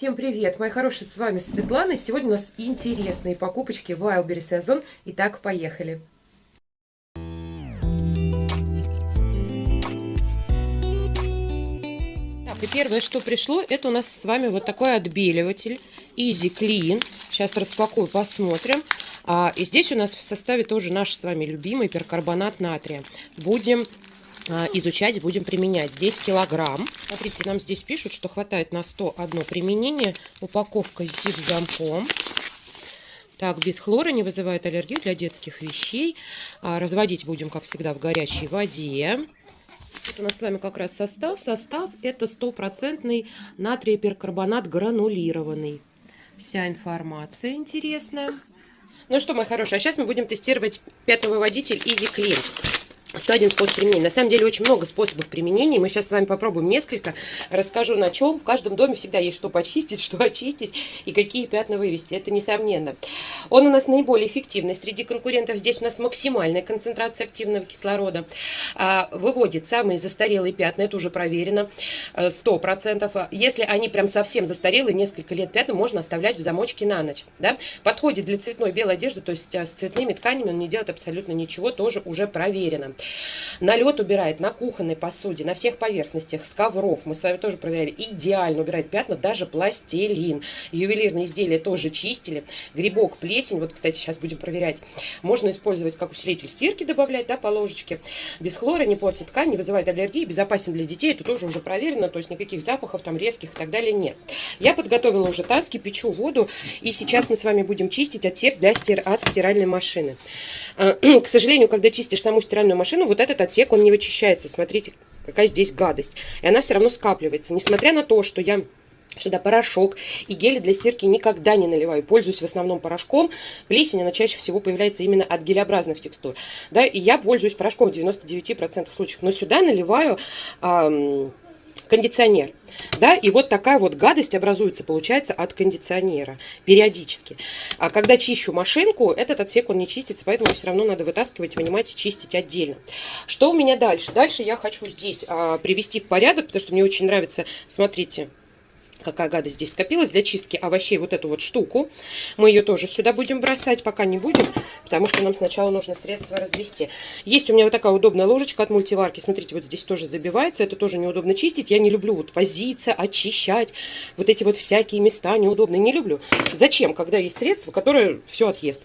Всем привет, мои хорошие, с вами Светлана. Сегодня у нас интересные покупочки в Wildberry сезон. Итак, поехали. Так, и первое, что пришло, это у нас с вами вот такой отбеливатель Easy Clean. Сейчас распакую, посмотрим. А, и здесь у нас в составе тоже наш с вами любимый перкарбонат натрия. Будем изучать, будем применять. Здесь килограмм. Смотрите, нам здесь пишут, что хватает на 101 применение. Упаковка с зип-замком. Так, без хлора не вызывает аллергию для детских вещей. А, разводить будем, как всегда, в горячей воде. Вот у нас с вами как раз состав. Состав это стопроцентный натрий перкарбонат гранулированный. Вся информация интересная. Ну что, мои хорошие, а сейчас мы будем тестировать пятый выводитель Easy Clean. 101 способ применения. На самом деле очень много способов применения. Мы сейчас с вами попробуем несколько. Расскажу на чем. В каждом доме всегда есть что почистить, что очистить и какие пятна вывести. Это несомненно. Он у нас наиболее эффективный. Среди конкурентов здесь у нас максимальная концентрация активного кислорода. А, выводит самые застарелые пятна. Это уже проверено. 100%. Э, Если они прям совсем застарелые, несколько лет пятна, можно оставлять в замочке на ночь. Да? Подходит для цветной белой одежды, то есть э, с цветными тканями он не делает абсолютно ничего. Тоже уже проверено. Налет убирает на кухонной посуде, на всех поверхностях, с ковров. Мы с вами тоже проверяли. Идеально убирает пятна, даже пластилин. Ювелирные изделия тоже чистили. Грибок, плесень. Вот, кстати, сейчас будем проверять. Можно использовать как усилитель стирки, добавлять, да, по ложечке. Без хлора, не портит ткань, не вызывает аллергии, безопасен для детей. Это тоже уже проверено, то есть никаких запахов там резких и так далее нет. Я подготовила уже таски, печу воду. И сейчас мы с вами будем чистить отсек для стир... от стиральной машины. К сожалению, когда чистишь саму стиральную машину, вот этот отсек, он не вычищается. Смотрите, какая здесь гадость. И она все равно скапливается. Несмотря на то, что я сюда порошок и гели для стирки никогда не наливаю. Пользуюсь в основном порошком. Плесень, она чаще всего появляется именно от гелеобразных текстур. Да, и я пользуюсь порошком в 99% случаев. Но сюда наливаю... Эм, кондиционер. Да, и вот такая вот гадость образуется, получается, от кондиционера периодически. А когда чищу машинку, этот отсек он не чистится, поэтому все равно надо вытаскивать, вынимать и чистить отдельно. Что у меня дальше? Дальше я хочу здесь а, привести в порядок, потому что мне очень нравится, смотрите, какая гадость здесь скопилась для чистки овощей, вот эту вот штуку. Мы ее тоже сюда будем бросать, пока не будем, потому что нам сначала нужно средство развести. Есть у меня вот такая удобная ложечка от мультиварки, смотрите, вот здесь тоже забивается, это тоже неудобно чистить. Я не люблю вот возиться, очищать, вот эти вот всякие места неудобные, не люблю. Зачем, когда есть средство, которое все отъест.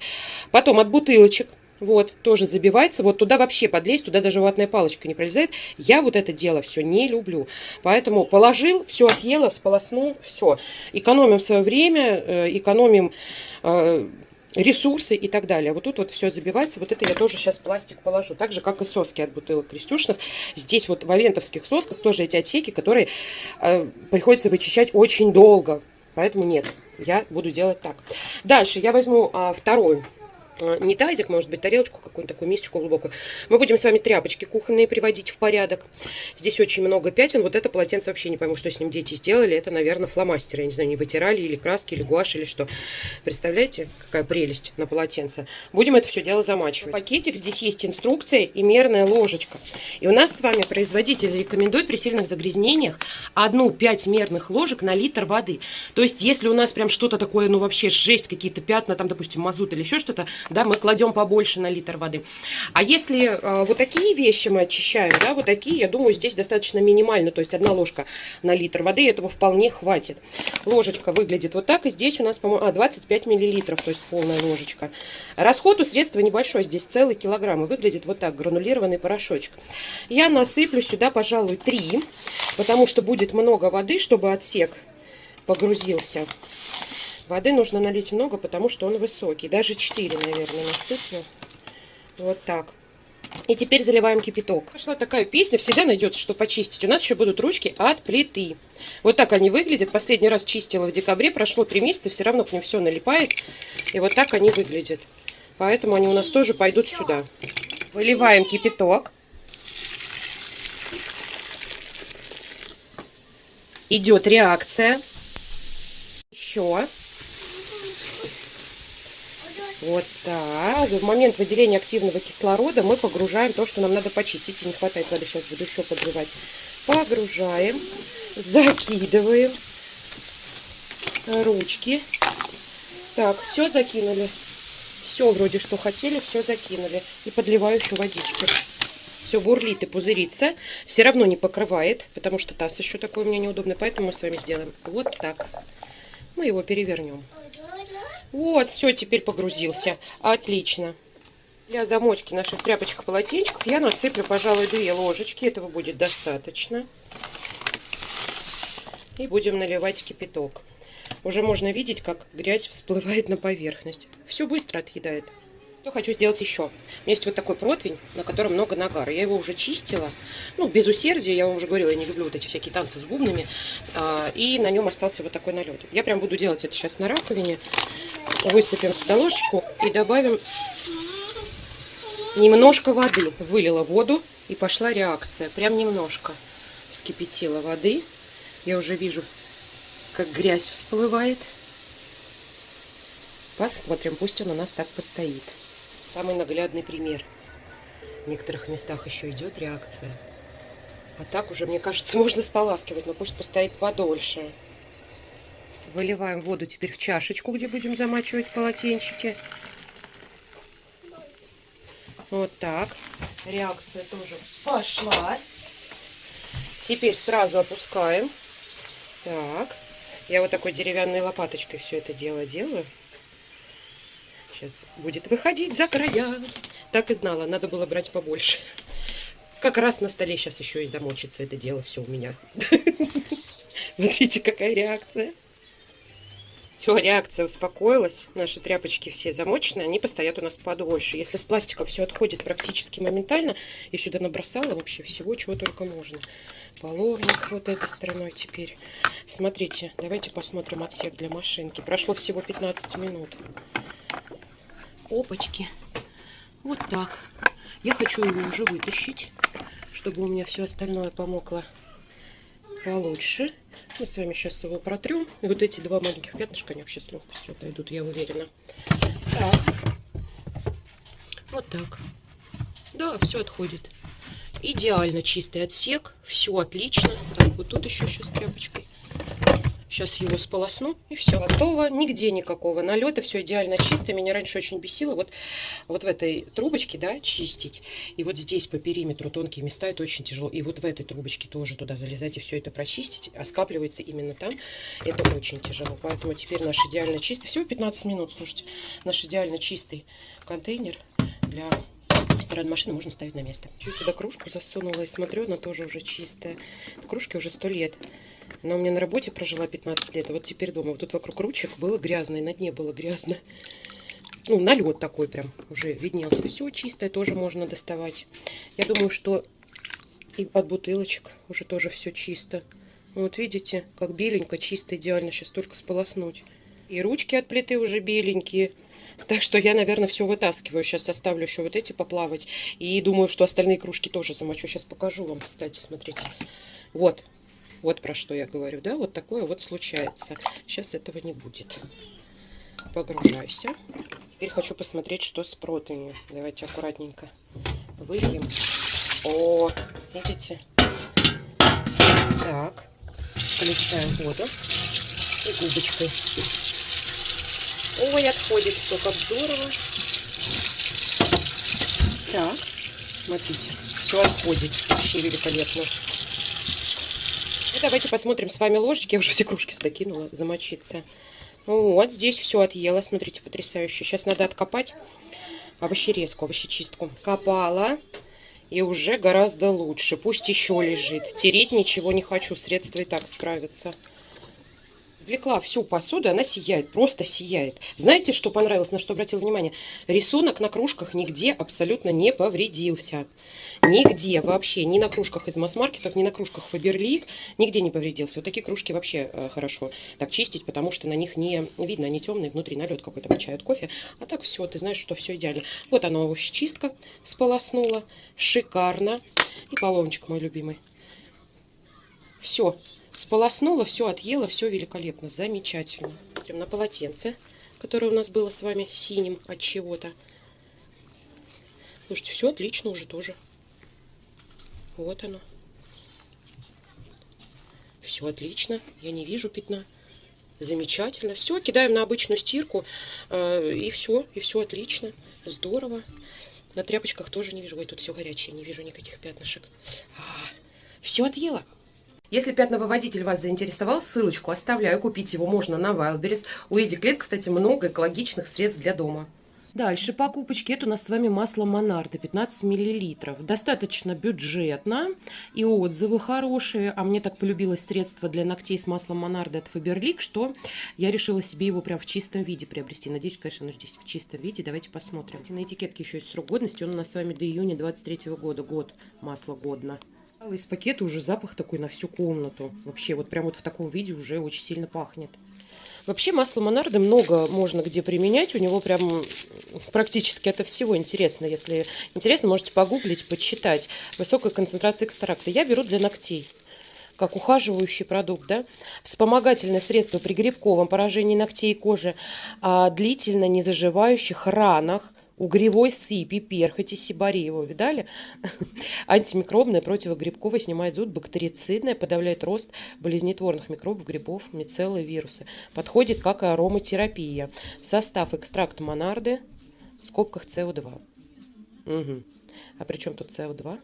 Потом от бутылочек вот, тоже забивается. Вот туда вообще подлезть, туда даже ватная палочка не пролезает. Я вот это дело все не люблю. Поэтому положил, все отъела, сполоснул, все. Экономим свое время, э, экономим э, ресурсы и так далее. Вот тут вот все забивается. Вот это я тоже сейчас пластик положу. Так же, как и соски от бутылок крестюшных. Здесь вот в авентовских сосках тоже эти отсеки, которые э, приходится вычищать очень долго. Поэтому нет, я буду делать так. Дальше я возьму а, второй не тазик, может быть, тарелочку, какую-нибудь такую мисочку глубокую. Мы будем с вами тряпочки кухонные приводить в порядок. Здесь очень много пятен. Вот это полотенце вообще не пойму, что с ним дети сделали. Это, наверное, фломастеры. Я не знаю, не вытирали или краски, или гуашь, или что. Представляете, какая прелесть на полотенце. Будем это все дело замачивать. Пакетик, здесь есть инструкция и мерная ложечка. И у нас с вами производитель рекомендует при сильных загрязнениях одну 5 мерных ложек на литр воды. То есть, если у нас прям что-то такое, ну вообще жесть, какие-то пятна, там, допустим, мазут или еще что-то, да, мы кладем побольше на литр воды. А если э, вот такие вещи мы очищаем, да, вот такие, я думаю, здесь достаточно минимально, то есть одна ложка на литр воды, этого вполне хватит. Ложечка выглядит вот так, и здесь у нас, по-моему, а, 25 миллилитров, то есть полная ложечка. Расход у средства небольшой, здесь целый килограмм, и выглядит вот так, гранулированный порошочек. Я насыплю сюда, пожалуй, 3, потому что будет много воды, чтобы отсек погрузился. Воды нужно налить много, потому что он высокий. Даже 4, наверное, насыплю. Вот так. И теперь заливаем кипяток. Пошла такая песня, всегда найдется, что почистить. У нас еще будут ручки от плиты. Вот так они выглядят. Последний раз чистила в декабре, прошло 3 месяца, все равно к ним все налипает. И вот так они выглядят. Поэтому они у нас тоже пойдут сюда. Выливаем кипяток. Идет реакция. Еще. Вот так. В момент выделения активного кислорода мы погружаем то, что нам надо почистить. И не хватает воды, сейчас буду еще подливать. Погружаем, закидываем. ручки. Так, все закинули. Все вроде что хотели, все закинули. И подливаю еще водички. Все бурлит и пузырится. Все равно не покрывает, потому что таз еще такой у меня неудобный. Поэтому мы с вами сделаем вот так. Мы его перевернем. Вот, все, теперь погрузился. Отлично. Для замочки наших тряпочек-полотенчиков я насыплю, пожалуй, две ложечки. Этого будет достаточно. И будем наливать кипяток. Уже можно видеть, как грязь всплывает на поверхность. Все быстро отъедает. Что хочу сделать еще? У меня есть вот такой противень, на котором много нагара. Я его уже чистила, ну, без усердия, я вам уже говорила, я не люблю вот эти всякие танцы с бубнами. А, и на нем остался вот такой налет. Я прям буду делать это сейчас на раковине. Высыпем сюда ложечку и добавим немножко воды. Вылила воду и пошла реакция. Прям немножко вскипятила воды. Я уже вижу, как грязь всплывает. Посмотрим, пусть он у нас так постоит. Самый наглядный пример. В некоторых местах еще идет реакция. А так уже, мне кажется, можно споласкивать, но пусть постоит подольше. Выливаем воду теперь в чашечку, где будем замачивать полотенчики. Вот так. Реакция тоже пошла. Теперь сразу опускаем. Так. Я вот такой деревянной лопаточкой все это дело делаю. Сейчас будет выходить за края. Так и знала, надо было брать побольше. Как раз на столе сейчас еще и замочится это дело все у меня. Видите, какая реакция. Все, реакция успокоилась. Наши тряпочки все замоченные, они постоят у нас подольше. Если с пластиком все отходит практически моментально, я сюда набросала вообще всего, чего только можно. Половник вот этой стороной теперь. Смотрите, давайте посмотрим отсек для машинки. Прошло всего 15 минут. Опачки. Вот так. Я хочу его уже вытащить, чтобы у меня все остальное помокло получше. Мы с вами сейчас его протрем. И вот эти два маленьких пятнышка, они вообще с легкостью отойдут, я уверена. Так. Вот так. Да, все отходит. Идеально чистый отсек. Все отлично. Так, вот тут еще сейчас тряпочкой. Сейчас его сполосну, и все, готово. Нигде никакого налета, все идеально чисто. Меня раньше очень бесило вот, вот в этой трубочке, да, чистить. И вот здесь по периметру тонкие места, это очень тяжело. И вот в этой трубочке тоже туда залезать и все это прочистить. А скапливается именно там. Это очень тяжело. Поэтому теперь наш идеально чистый, всего 15 минут, слушайте, наш идеально чистый контейнер для стиральной машины можно ставить на место. Чуть сюда кружку засунула и смотрю, она тоже уже чистая. Кружке уже сто лет. Она у меня на работе прожила 15 лет, а вот теперь дома. Вот тут вокруг ручек было грязно, и на дне было грязно. Ну, налет такой прям уже виднелся. Все чистое тоже можно доставать. Я думаю, что и от бутылочек уже тоже все чисто. Вот видите, как беленько, чисто, идеально. Сейчас только сполоснуть. И ручки от плиты уже беленькие. Так что я, наверное, все вытаскиваю. Сейчас оставлю еще вот эти поплавать. И думаю, что остальные кружки тоже замочу. Сейчас покажу вам, кстати, смотрите. Вот, вот про что я говорю, да, вот такое вот случается. Сейчас этого не будет. Погружайся. Теперь хочу посмотреть, что с противнью. Давайте аккуратненько выльем. О, видите? Так, включаем воду и губочкой. Ой, отходит все как здорово. Так, смотрите, все отходит. Вообще великолепно. И давайте посмотрим с вами ложечки. Я уже все кружки закинула замочиться. Вот, здесь все отъела. Смотрите, потрясающе. Сейчас надо откопать овощерезку, овощечистку. Копала. И уже гораздо лучше. Пусть еще лежит. Тереть ничего не хочу. Средства и так справятся извлекла всю посуду, она сияет, просто сияет. Знаете, что понравилось, на что обратил внимание? Рисунок на кружках нигде абсолютно не повредился. Нигде вообще, ни на кружках из масс-маркетов, ни на кружках Фаберлик, нигде не повредился. Вот такие кружки вообще э, хорошо так чистить, потому что на них не видно, они темные, внутри налет какой-то качают кофе. А так все, ты знаешь, что все идеально. Вот она овощечистка сполоснула, шикарно. И половничек мой любимый. Все, Сполоснула, все отъела, все великолепно, замечательно. Прям на полотенце, которое у нас было с вами синим от чего-то. Слушайте, все отлично уже тоже. Вот оно. Все отлично, я не вижу пятна. Замечательно. Все, кидаем на обычную стирку. Э, и все, и все отлично. Здорово. На тряпочках тоже не вижу. Ой, тут все горячее, не вижу никаких пятнышек. А, все отъела. Если пятновыводитель вас заинтересовал, ссылочку оставляю. Купить его можно на Wildberries. У EasyClean, кстати, много экологичных средств для дома. Дальше покупочки. Это у нас с вами масло Монарда 15 мл. Достаточно бюджетно и отзывы хорошие. А мне так полюбилось средство для ногтей с маслом Монарда от Faberlic, что я решила себе его прям в чистом виде приобрести. Надеюсь, конечно, оно здесь в чистом виде. Давайте посмотрим. На этикетке еще есть срок годности. Он у нас с вами до июня 23 года. Год масло годно. Из пакета уже запах такой на всю комнату. Вообще, вот прям вот в таком виде уже очень сильно пахнет. Вообще масло Монарды много можно где применять. У него прям практически это всего интересно. Если интересно, можете погуглить, почитать. Высокая концентрация экстракта. Я беру для ногтей как ухаживающий продукт, да, вспомогательное средство при грибковом поражении ногтей и кожи, а, длительно не заживающих ранах, угревой сыпи, перхоти, сибареева, видали? Антимикробная, противогрибковая, снимает зуд, бактерицидная, подавляет рост болезнетворных микробов, грибов, мицеллы, вирусы. Подходит как и ароматерапия. Состав экстракт монарды в скобках СО2. Угу. А при чем тут СО2?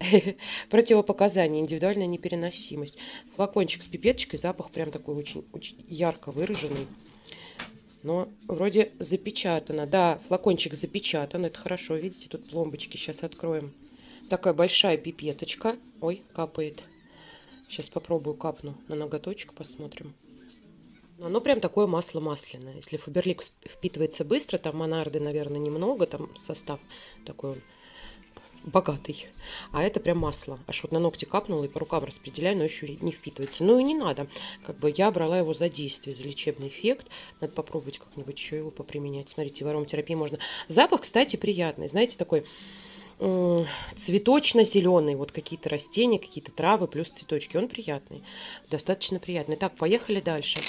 Противопоказания, индивидуальная непереносимость. Флакончик с пипеточкой, запах прям такой очень, очень ярко выраженный но вроде запечатано. Да, флакончик запечатан, это хорошо. Видите, тут пломбочки. Сейчас откроем. Такая большая пипеточка. Ой, капает. Сейчас попробую капну на ноготочек, посмотрим. Оно прям такое масло масляное. Если Фаберлик впитывается быстро, там монарды, наверное, немного, там состав такой богатый. А это прям масло. Аж вот на ногти капнула и по рукам распределяю, но еще не впитывается. Ну и не надо. Как бы я брала его за действие, за лечебный эффект. Надо попробовать как-нибудь еще его поприменять. Смотрите, в ароматерапии можно. Запах, кстати, приятный. Знаете, такой цветочно-зеленый, вот какие-то растения, какие-то травы, плюс цветочки. Он приятный, достаточно приятный. Так, поехали дальше.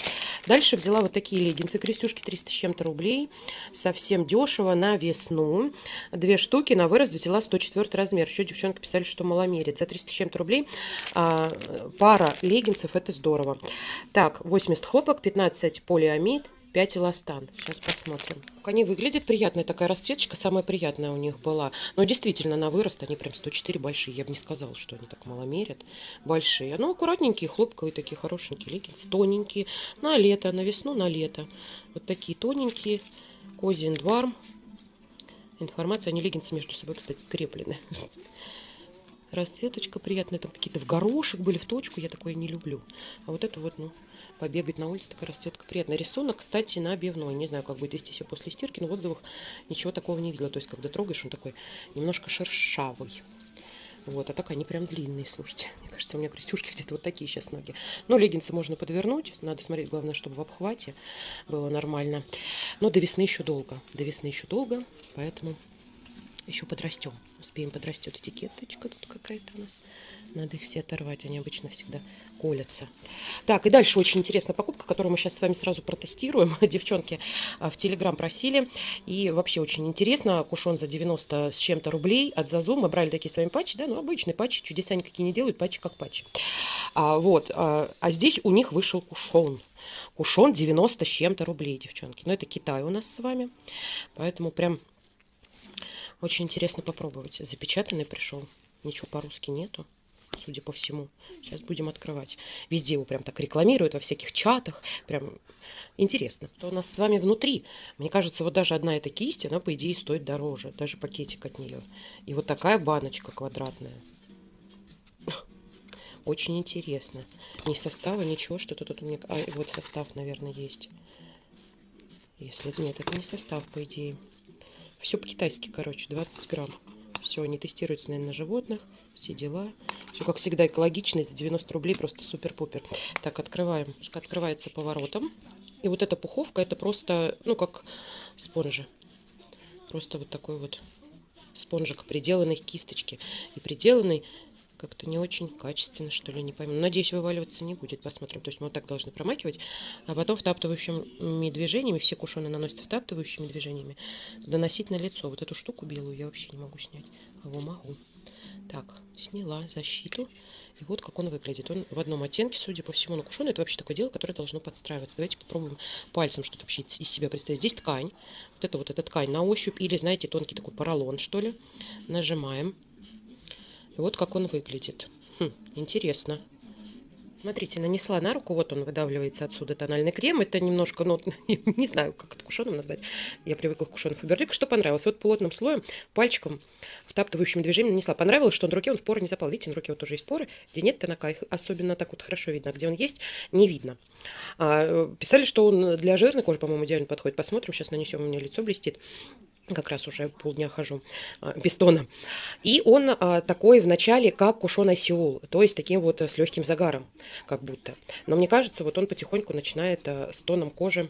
Дальше взяла вот такие леггинсы, крестюшки 300 с чем-то рублей. Совсем дешево на весну. Две штуки на вырост взяла 104 размер. Еще девчонки писали, что маломерит. За 300 с чем-то рублей а, пара леггинсов, это здорово. Так, 80 хлопок, 15 полиамид, 5 эластан. Сейчас посмотрим. Они выглядят приятная такая расцветочка, самая приятная у них была. Но действительно, на вырост они прям 104 большие. Я бы не сказала, что они так мало мерят. Большие. Ну, аккуратненькие, хлопковые, такие хорошенькие леггинсы. Тоненькие. На лето, на весну, на лето. Вот такие тоненькие. Козин дварм. Информация, они леггинсы между собой, кстати, скреплены. Расцветочка приятная. Там какие-то в горошек были, в точку. Я такое не люблю. А вот это вот, ну, побегать на улице, такая расцветка приятная. Рисунок, кстати, на обивной. Не знаю, как будет вести себя после стирки, но в отзывах ничего такого не видела. То есть, когда трогаешь, он такой немножко шершавый. Вот, а так они прям длинные, слушайте. Мне кажется, у меня крестюшки где-то вот такие сейчас ноги. Но леггинсы можно подвернуть. Надо смотреть, главное, чтобы в обхвате было нормально. Но до весны еще долго. До весны еще долго, поэтому еще подрастем. Успеем подрастет этикеточка тут какая-то у нас. Надо их все оторвать, они обычно всегда колятся. Так, и дальше очень интересная покупка, которую мы сейчас с вами сразу протестируем. Девчонки а, в Телеграм просили. И вообще очень интересно. Кушон за 90 с чем-то рублей от Зазу. Мы брали такие с вами патчи, да, ну обычные патчи, чудеса никакие не делают, патчи как патчи. А, вот, а, а здесь у них вышел кушон. Кушон 90 с чем-то рублей, девчонки. Но это Китай у нас с вами. Поэтому прям очень интересно попробовать. Запечатанный пришел. Ничего по-русски нету судя по всему. Сейчас будем открывать. Везде его прям так рекламируют, во всяких чатах. Прям интересно. Что у нас с вами внутри? Мне кажется, вот даже одна эта кисть, она, по идее, стоит дороже. Даже пакетик от нее. И вот такая баночка квадратная. Очень интересно. Ни состава, ничего, что-то тут у меня... А, вот состав, наверное, есть. Если нет, это не состав, по идее. Все по-китайски, короче, 20 грамм. Все, они тестируются, наверное, на животных. Все дела. Все, как всегда, экологично. За 90 рублей просто супер-пупер. Так, открываем. Открывается поворотом. И вот эта пуховка, это просто, ну, как спонжи. Просто вот такой вот спонжик, приделанный кисточки. И приделанный как-то не очень качественно, что ли, не пойму. Надеюсь, вываливаться не будет. Посмотрим. То есть мы вот так должны промакивать, а потом втаптывающими движениями, все кушоны наносятся втаптывающими движениями, доносить на лицо. Вот эту штуку белую я вообще не могу снять. А его могу. Так, сняла защиту. И вот как он выглядит. Он в одном оттенке, судя по всему, но кушон это вообще такое дело, которое должно подстраиваться. Давайте попробуем пальцем что-то вообще из себя представить. Здесь ткань. Вот это вот эта ткань на ощупь. Или, знаете, тонкий такой поролон, что ли. Нажимаем. И вот как он выглядит. Хм, интересно. Смотрите, нанесла на руку, вот он выдавливается отсюда тональный крем. Это немножко, ну, не знаю, как это кушоном назвать. Я привыкла к кушону Фаберлик. Что понравилось? Вот плотным слоем, пальчиком, втаптывающим движением нанесла. Понравилось, что на руке он в поры не запал. Видите, на руке вот тоже есть поры. Где нет тонака, их особенно так вот хорошо видно. А где он есть, не видно. А, писали, что он для жирной кожи, по-моему, идеально подходит. Посмотрим, сейчас нанесем, у меня лицо блестит как раз уже полдня хожу а, без тона. И он а, такой в начале, как кушон сеул, то есть таким вот э, с легким загаром, как будто. Но мне кажется, вот он потихоньку начинает а, с тоном кожи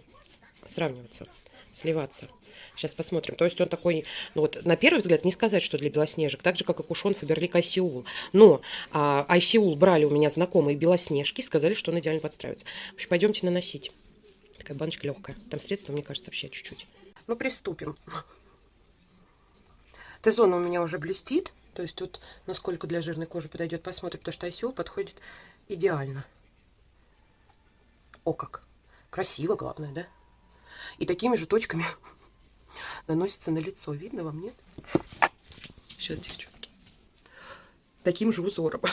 сравниваться, сливаться. Сейчас посмотрим. То есть он такой, ну вот на первый взгляд не сказать, что для белоснежек, так же, как и кушон Фаберлик Айсиул. Но а, Айсиул брали у меня знакомые белоснежки, сказали, что он идеально подстраивается. В общем, пойдемте наносить. Такая баночка легкая. Там средства, мне кажется, вообще чуть-чуть. Ну, приступим. Т-зона у меня уже блестит. То есть тут насколько для жирной кожи подойдет, посмотрим, потому что ICO подходит идеально. О, как! Красиво, главное, да? И такими же точками наносится на лицо. Видно вам, нет? Сейчас, девчонки. Таким же узором.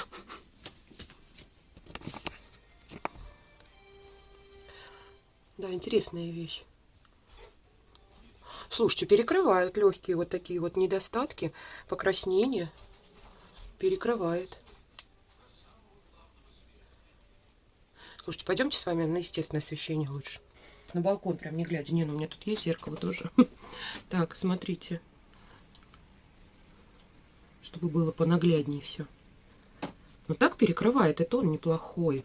Да, интересная вещь. Слушайте, перекрывают легкие вот такие вот недостатки, покраснения. Перекрывает. Слушайте, пойдемте с вами на естественное освещение лучше. На балкон прям не глядя. Не, ну у меня тут есть зеркало тоже. Так, смотрите. Чтобы было понагляднее все. Ну так перекрывает, это он неплохой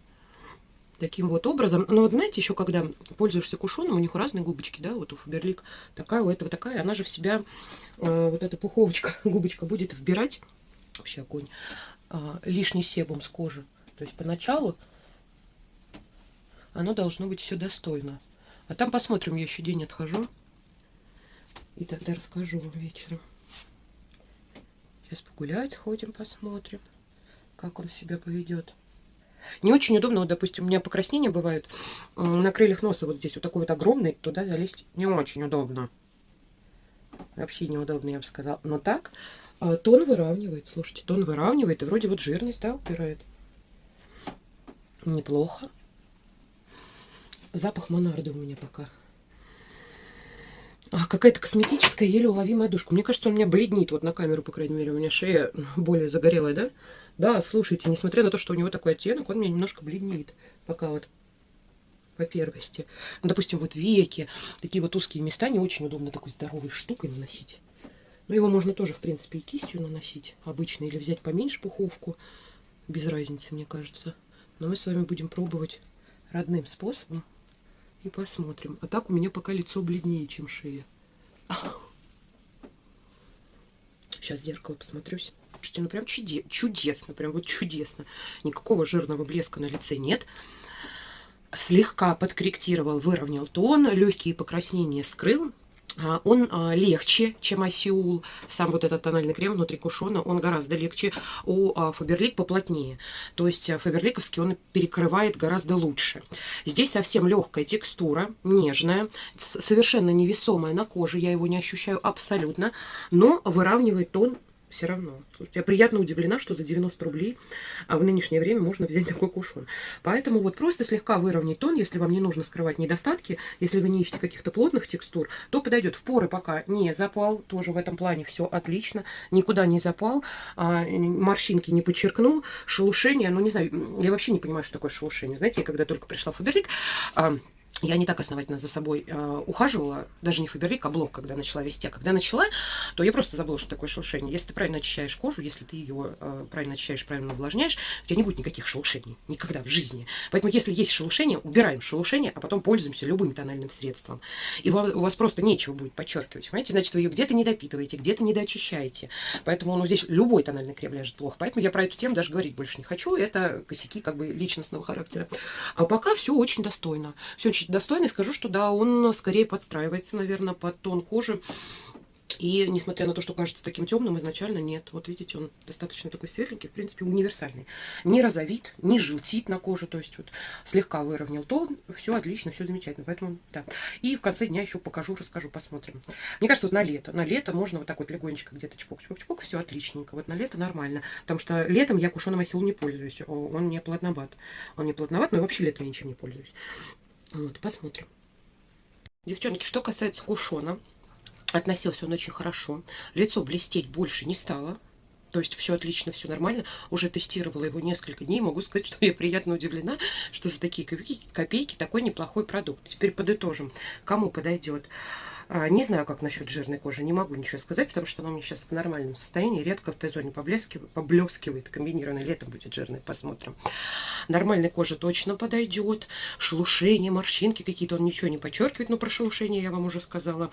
таким вот образом. Но вот знаете, еще когда пользуешься кушоном, у них разные губочки, да, вот у Фаберлик такая, у этого такая, она же в себя, э, вот эта пуховочка, губочка будет вбирать, вообще огонь, э, лишний себум с кожи. То есть поначалу оно должно быть все достойно. А там посмотрим, я еще день отхожу. И тогда расскажу вам вечером. Сейчас погулять сходим, посмотрим, как он себя поведет. Не очень удобно, вот, допустим, у меня покраснения бывают на крыльях носа, вот здесь вот такой вот огромный, туда залезть не очень удобно. Вообще неудобно, я бы сказала. Но так а, тон выравнивает, слушайте, тон выравнивает, и вроде вот жирность, да, убирает. Неплохо. Запах монарды у меня пока. Какая-то косметическая, еле уловимая душка. Мне кажется, он меня бледнит, вот на камеру, по крайней мере, у меня шея более загорелая, да? Да, слушайте, несмотря на то, что у него такой оттенок, он меня немножко бледнит. Пока вот по первости. Ну, допустим, вот веки, такие вот узкие места не очень удобно такой здоровой штукой наносить. Но его можно тоже, в принципе, и кистью наносить обычно, или взять поменьше пуховку. Без разницы, мне кажется. Но мы с вами будем пробовать родным способом и посмотрим. А так у меня пока лицо бледнее, чем шея. Сейчас в зеркало посмотрюсь. Слушайте, ну прям чуде чудесно, прям вот чудесно. Никакого жирного блеска на лице нет. Слегка подкорректировал, выровнял тон, легкие покраснения скрыл. А, он а, легче, чем Асиул. Сам вот этот тональный крем внутри кушона, он гораздо легче. У Фаберлик поплотнее. То есть Фаберликовский он перекрывает гораздо лучше. Здесь совсем легкая текстура, нежная, совершенно невесомая на коже. Я его не ощущаю абсолютно. Но выравнивает тон все равно. Слушайте, я приятно удивлена, что за 90 рублей а в нынешнее время можно взять такой кушон. Поэтому вот просто слегка выровнять тон, если вам не нужно скрывать недостатки, если вы не ищете каких-то плотных текстур, то подойдет. В поры пока не запал, тоже в этом плане все отлично, никуда не запал, а, морщинки не подчеркнул, шелушение, ну не знаю, я вообще не понимаю, что такое шелушение. Знаете, я когда только пришла в Фаберлик, а, я не так основательно за собой э, ухаживала, даже не Фаберлик, а блок, когда начала вести. А когда начала, то я просто забыла, что такое шелушение. Если ты правильно очищаешь кожу, если ты ее э, правильно очищаешь, правильно увлажняешь, у тебя не будет никаких шелушений. Никогда в жизни. Поэтому, если есть шелушение, убираем шелушение, а потом пользуемся любым тональным средством. И у вас просто нечего будет подчеркивать. Понимаете? Значит, вы ее где-то не допитываете, где-то не доочищаете. Поэтому ну, здесь любой тональный крем ляжет плохо. Поэтому я про эту тему даже говорить больше не хочу. Это косяки как бы личностного характера. А пока все очень достойно. Все очень достойный, скажу, что да, он скорее подстраивается, наверное, под тон кожи И несмотря на то, что кажется таким темным, изначально нет. Вот видите, он достаточно такой светленький, в принципе, универсальный. Не розовит, не желтит на коже, то есть вот слегка выровнял тон. Все отлично, все замечательно. Поэтому, да. И в конце дня еще покажу, расскажу, посмотрим. Мне кажется, вот на лето. На лето можно вот так вот легонечко где-то чпок-чпок-чпок, все отличненько. Вот на лето нормально. Потому что летом я кушеным осел не пользуюсь. Он не плотноват. Он не плотноват, но вообще летом я ничем не пользуюсь. Вот, посмотрим. Девчонки, что касается кушона, Относился он очень хорошо. Лицо блестеть больше не стало. То есть все отлично, все нормально. Уже тестировала его несколько дней. Могу сказать, что я приятно удивлена, что за такие копейки, копейки такой неплохой продукт. Теперь подытожим, кому подойдет. А, не знаю, как насчет жирной кожи, не могу ничего сказать, потому что она у меня сейчас в нормальном состоянии, редко в Т-зоне поблескивает, комбинированно летом будет жирной, посмотрим. Нормальной коже точно подойдет, шелушение, морщинки какие-то, он ничего не подчеркивает, но про шелушение я вам уже сказала,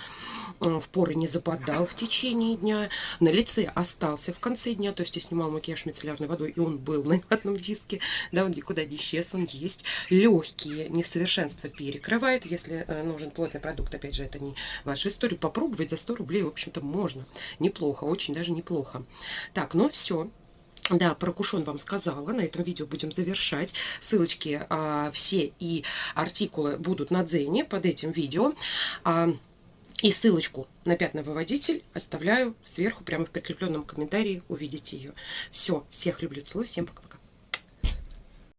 в поры не западал в течение дня, на лице остался в конце дня, то есть я снимала макияж мицеллярной водой, и он был на одном диске, да, он никуда не исчез, он есть. Легкие несовершенства перекрывает, если э, нужен плотный продукт, опять же, это не вашу историю попробовать за 100 рублей, в общем-то, можно. Неплохо, очень даже неплохо. Так, ну все. Да, про кушон вам сказала. На этом видео будем завершать. Ссылочки а, все и артикулы будут на Дзене под этим видео. А, и ссылочку на пятновыводитель оставляю сверху, прямо в прикрепленном комментарии. Увидите ее. Все, всех люблю, целую, всем пока-пока.